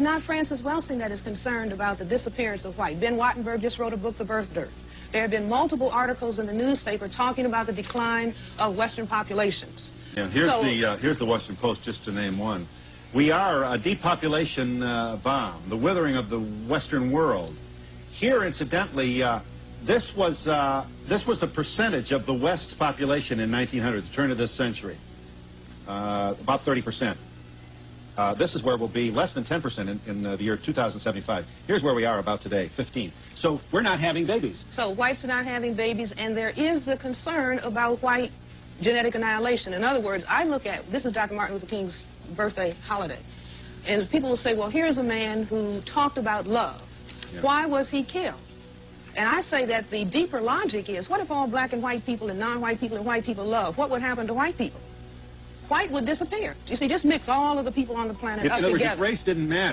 It's not Frances Welsing that is concerned about the disappearance of white. Ben Wattenberg just wrote a book, The Birth Dearth. There have been multiple articles in the newspaper talking about the decline of Western populations. Yeah, here's So- the uh, here's the Washington Post, just to name one. We are a depopulation uh, bomb, the withering of the Western world. Here, incidentally, uh, this was uh, this was the percentage of the West's population in 1900, the turn of this century, uh, about 30 percent. Uh, this is where we'll be less than 10 percent in, in uh, the year 2075. Here's where we are about today, 15. So we're not having babies. So whites are not having babies, and there is the concern about white genetic annihilation. In other words, I look at, this is Dr. Martin Luther King's birthday holiday, and people will say, well, here's a man who talked about love. Yeah. Why was he killed? And I say that the deeper logic is, what if all black and white people and non-white people and white people love? What would happen to white people? White would disappear. You see, just mix all of the people on the planet If, up in other words, together. if race didn't matter.